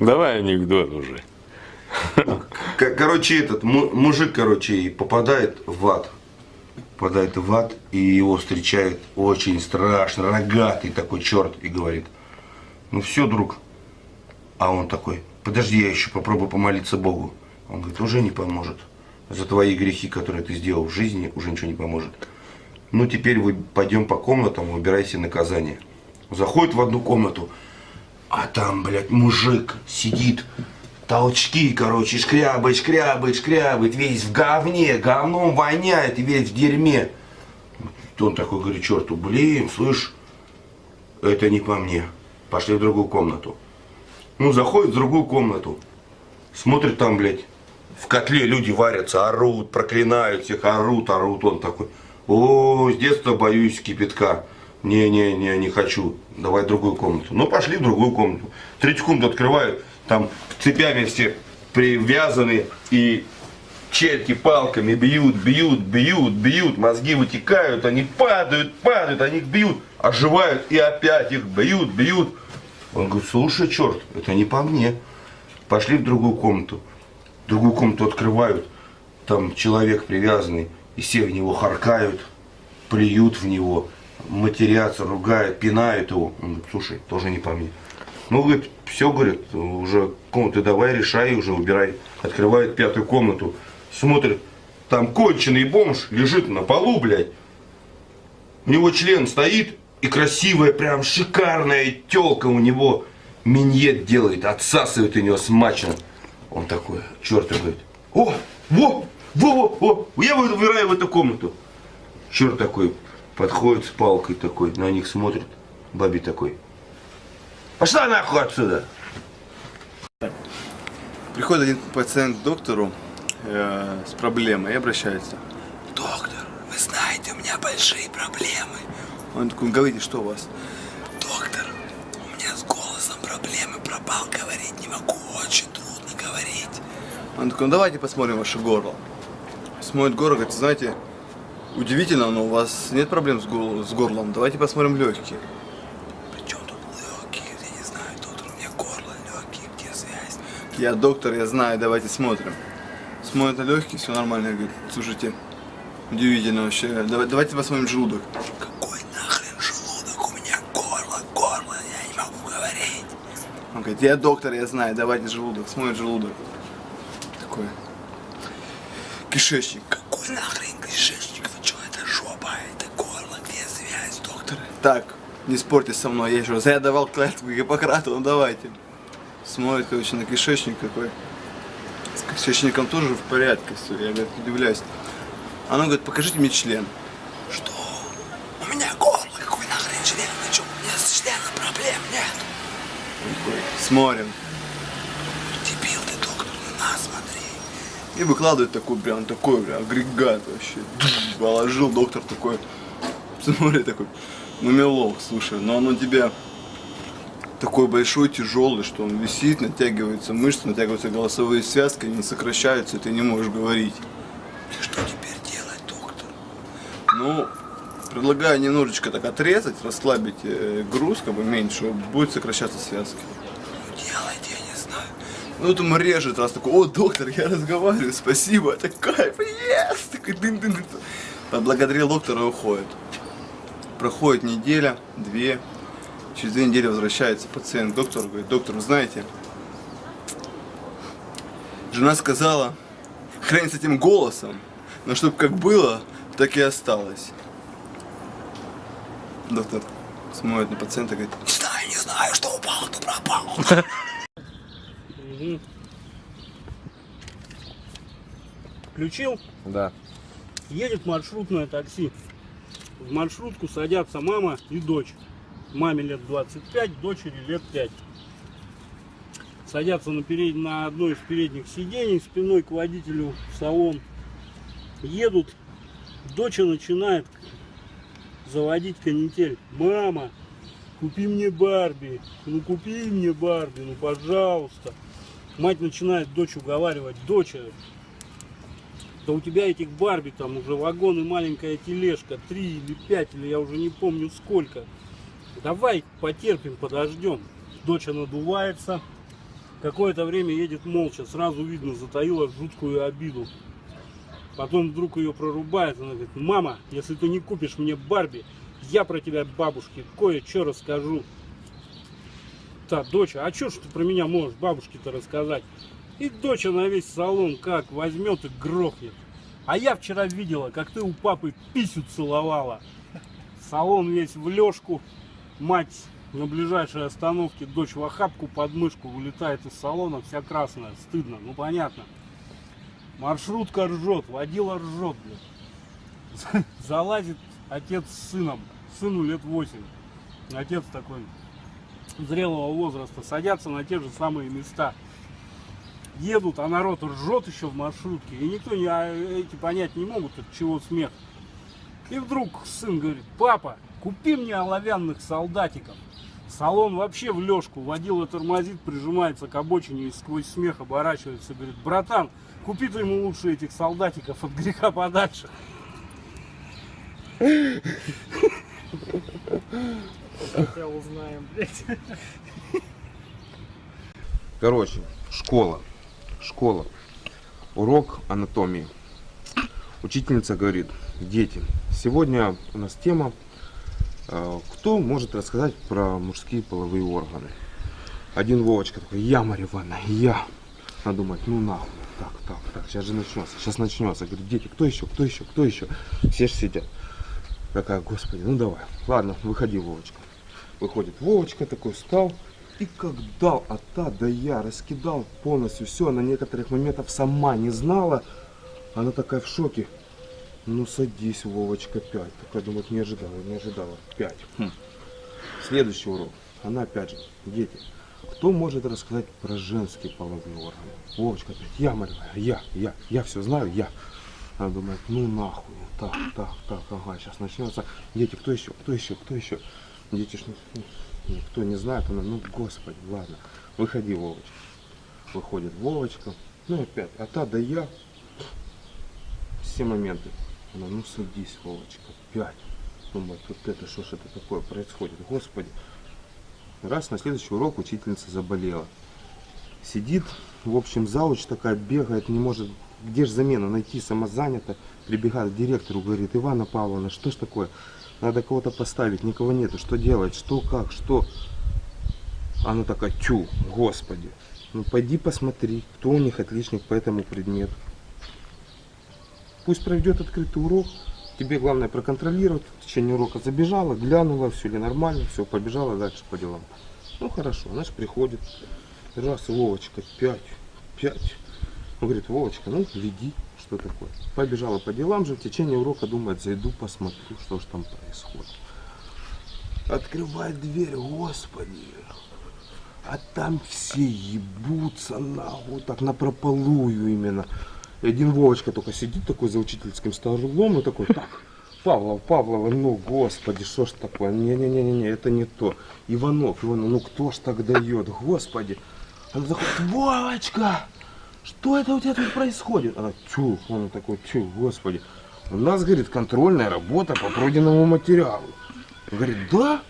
Давай анекдот уже. Короче, этот му- мужик, короче, попадает в ад. Попадает в ад, и его встречает очень страшно, рогатый такой черт, и говорит, ну все, друг. А он такой, подожди, я еще попробую помолиться Богу. Он говорит, уже не поможет. За твои грехи, которые ты сделал в жизни, уже ничего не поможет. Ну, теперь вы пойдем по комнатам, выбирайте наказание. Заходит в одну комнату, а там, блядь, мужик сидит, толчки, короче, шкрябает, шкрябает, шкрябает, весь в говне, говном воняет весь в дерьме. Он такой говорит, черту, блин, слышь, это не по мне. Пошли в другую комнату. Ну, заходит в другую комнату. Смотрит там, блядь, в котле люди варятся, орут, проклинают всех, орут, орут. Он такой, о, с детства боюсь кипятка. Не-не-не, не хочу. Давай другую комнату. Ну, пошли в другую комнату. Третью комнату открывают, там цепями все привязаны и черти палками бьют, бьют, бьют, бьют, мозги вытекают, они падают, падают, они их бьют, оживают и опять их бьют, бьют. Он говорит, слушай, черт, это не по мне. Пошли в другую комнату. Другую комнату открывают, там человек привязанный, и все в него харкают, плюют в него, матерятся, ругают, пинают его. Он говорит, слушай, тоже не по мне. Ну, говорит, все, говорит, уже комнаты давай, решай, уже убирай. Открывает пятую комнату, смотрит, там конченый бомж лежит на полу, блядь. У него член стоит, и красивая, прям шикарная телка у него миньет делает, отсасывает у него смачно. Он такой, черт, говорит, о, во, во, во, во, я выбираю в эту комнату. Черт такой, подходит с палкой такой, на них смотрит, баби такой, пошла нахуй отсюда. Приходит один пациент к доктору э, с проблемой и обращается. Доктор, вы знаете, у меня большие проблемы. Он такой, говорите, что у вас? Доктор, у меня с голосом проблемы, пропал, говорить не могу, очень трудно говорить. Он такой, ну давайте посмотрим ваше горло. Смотрит горло, говорит, знаете, удивительно, но у вас нет проблем с, гол- с горлом. Давайте посмотрим легкие. Причем тут легкие, я не знаю, доктор, у меня горло легкие, где связь? Я доктор, я знаю, давайте смотрим. Смотрит на легкие, все нормально. Говорит, слушайте, удивительно вообще. Давай- давайте посмотрим желудок. Какой нахрен желудок, у меня горло, горло, я не могу говорить. Он говорит, я доктор, я знаю, давайте желудок. Смотрит желудок. Такой. Кишечник. Нахрен кишечник, вы что, это жопа, это горло, где связь, доктор? Так, не спорьте со мной, я еще раз. Я давал клятву Гиппократу, ну давайте. Смотрит, короче, на кишечник какой. С кишечником тоже в порядке все, я, говорит, удивляюсь. Она говорит, покажите мне член. Что? У меня горло, какой нахрен член, вы что, у меня с членом проблем нет. Смотрим. Дебил ты, доктор, на нас смотри. И выкладывает такой прям, такой прям агрегат вообще. Положил доктор такой. Смотри, такой, ну мелок, слушай, но он у тебя такой большой, тяжелый, что он висит, натягиваются мышцы, натягиваются голосовые связки, они сокращаются, и ты не можешь говорить. Что теперь делать, доктор? Ну, предлагаю немножечко так отрезать, расслабить э, груз, как бы меньше, будет сокращаться связки. Ну делайте, я не знаю. Ну, ему режет, раз такой, о, доктор, я разговариваю, спасибо, это кайф, yes! Такой дын -дын -дын. Поблагодарил доктора и уходит. Проходит неделя, две, через две недели возвращается пациент к доктору, говорит, доктор, вы знаете, жена сказала, хрень с этим голосом, но чтобы как было, так и осталось. Доктор смотрит на пациента и говорит, Не знаю, не знаю, что упало, то пропал. Включил, Да. едет маршрутное такси. В маршрутку садятся мама и дочь. Маме лет 25, дочери лет 5. Садятся на, перед... на одно из передних сидений, спиной к водителю в салон. Едут, дочь начинает заводить канитель. Мама, купи мне Барби, ну купи мне Барби, ну пожалуйста. Мать начинает дочь уговаривать, дочь, да у тебя этих Барби там уже вагон и маленькая тележка, три или пять, или я уже не помню сколько. Давай потерпим, подождем. Дочь надувается, Какое-то время едет молча, сразу видно, затаила жуткую обиду. Потом вдруг ее прорубает, она говорит, мама, если ты не купишь мне Барби, я про тебя бабушке кое-что расскажу. Та, доча, а что ж ты про меня можешь бабушке-то рассказать? И доча на весь салон как возьмет и грохнет. А я вчера видела, как ты у папы писю целовала. Салон весь в лёжку. Мать на ближайшей остановке, дочь в охапку под мышку вылетает из салона, вся красная. Стыдно, ну понятно. Маршрутка ржет, водила ржет. Залазит отец с сыном. Сыну лет 8. Отец такой зрелого возраста. Садятся на те же самые места. Едут, а народ ржет еще в маршрутке. И никто не, а эти понять не могут, от чего смех. И вдруг сын говорит, папа, купи мне оловянных солдатиков. Салон вообще в лёжку, водила тормозит, прижимается к обочине и сквозь смех оборачивается. Говорит, братан, купи ты ему лучше этих солдатиков от греха подальше. Хотя узнаем, блядь. Короче, школа. Школа. Урок анатомии. Учительница говорит, дети, сегодня у нас тема, э, кто может рассказать про мужские половые органы. Один Вовочка такой, я, Марья Ивановна, я. Она думает, ну нахуй, так, так, так, сейчас же начнется, сейчас начнется. Говорит, дети, кто еще, кто еще, кто еще? Все же сидят. Такая, господи, ну давай. Ладно, выходи, Вовочка. Выходит Вовочка, такой встал. И как дал от та да я, раскидал полностью все, на некоторых моментах сама не знала. Она такая в шоке. Ну садись, Вовочка, пять. Такая думает, не ожидала, не ожидала. Пять. Хм. Следующий урок. Она опять же, дети, кто может рассказать про женские половые органы? Вовочка опять, я, Марья, я, я, я все знаю, я. Она думает, ну нахуй, так, так, так, ага, сейчас начнется. Дети, кто еще, кто еще, кто еще? Дети не- никто не знает, она, ну господи, ладно, выходи, Вовочка. Выходит Вовочка, ну опять, а та да я, все моменты. Она, ну садись, Вовочка, пять. Думает, вот это, что ж это такое происходит, господи. Раз на следующий урок учительница заболела. Сидит, в общем, зауч такая бегает, не может, где же замена найти, самозанята. Прибегает к директору, говорит, Ивана Павловна, что ж такое? Надо кого-то поставить, никого нету, что делать, что, как, что? Она такая, тю, господи, ну пойди посмотри, кто у них отличник по этому предмету. Пусть проведет открытый урок, тебе главное проконтролировать, в течение урока забежала, глянула, все ли нормально, все, побежала дальше по делам. Ну хорошо, она же приходит, раз, Вовочка, пять, пять. Он говорит, Вовочка, ну веди, что такое. Побежала по делам же, в течение урока думает, зайду, посмотрю, что же там происходит. Открывает дверь, господи. А там все ебутся нахуй, так напропалую именно. И один Вовочка только сидит такой за учительским столом и такой, так, Павлов, Павлова, ну господи, что ж такое, не-не-не-не, это не то. Иванов, Иванов, ну кто ж так дает, господи. Она заходит, Вовочка, что это у тебя тут происходит? Она, тю, он такой, тю, господи. У нас, говорит, контрольная работа по пройденному материалу. Говорит, да?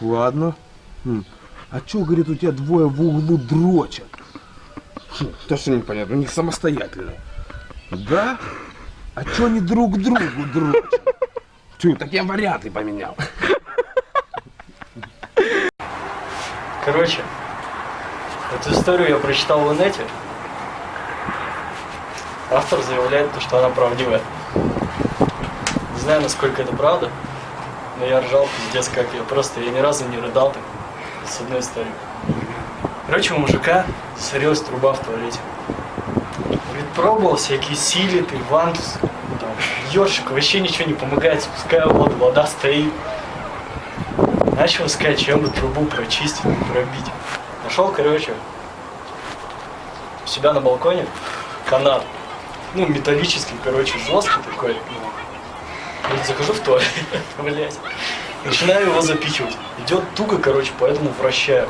Ладно. Хм. А чё, говорит, у тебя двое в углу дрочат? Хм, То, что непонятно, у них самостоятельно. Да? А чё они друг другу дрочат? Тю, так я варианты поменял. Короче, эту историю я прочитал в инете. Автор заявляет, то, что она правдивая. Не знаю, насколько это правда, но я ржал пиздец как я. Просто я ни разу не рыдал так с одной историей. Короче, у мужика сорилась труба в туалете. Говорит, пробовал всякие силиты, вантус, там, ёршик, вообще ничего не помогает, спускаю воду, вода стоит. Начал искать, чем бы трубу прочистить, пробить. Нашел, короче, у себя на балконе канат. Ну, металлический, короче, жесткий такой. Говорит, захожу в туалет, блядь. Начинаю его запихивать. Идет туго, короче, поэтому вращаю.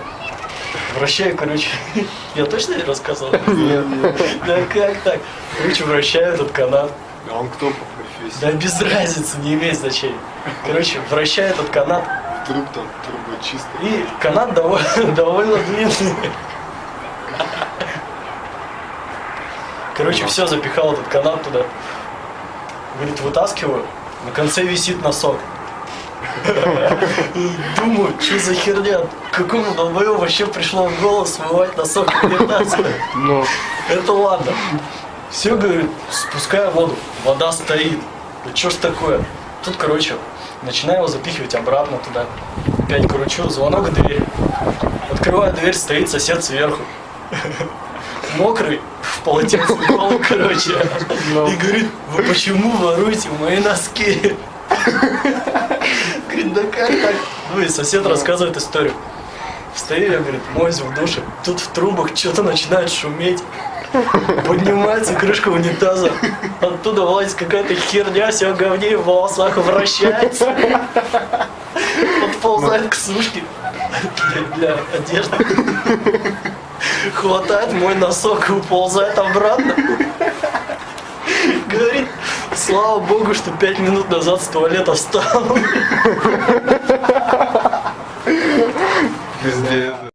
Вращаю, короче. Я точно не рассказал? Нет. Да как так? Короче, вращаю этот канат. А он кто по профессии? Да без разницы, не имеет значения. Короче, вращаю этот канат. Труп там, труба чистая. И канат довольно, довольно длинный. Короче, все, запихал этот канат туда. Говорит, вытаскиваю, на конце висит носок. Думаю, что за херня? Какому долбою вообще пришло в голову смывать носок? Ну, Это ладно. Все, говорит, спускаю воду. Вода стоит. Да что ж такое? Тут, короче, начинаю его запихивать обратно туда. Опять кручу, звонок в дверь. Открываю дверь, стоит сосед сверху. Мокрый, полотенце полу, короче. И говорит, вы почему воруете мои носки? Говорит, да как так? Ну и сосед рассказывает историю. Стою я, говорит, моюсь в душе. Тут в трубах что-то начинает шуметь. Поднимается крышка унитаза. Оттуда вылазит какая-то херня, все в говне в волосах вращается. Подползает к сушке для одежды. Хватает мой носок и уползает обратно. Говорит, слава богу, что пять минут назад с туалета встал. Пиздец.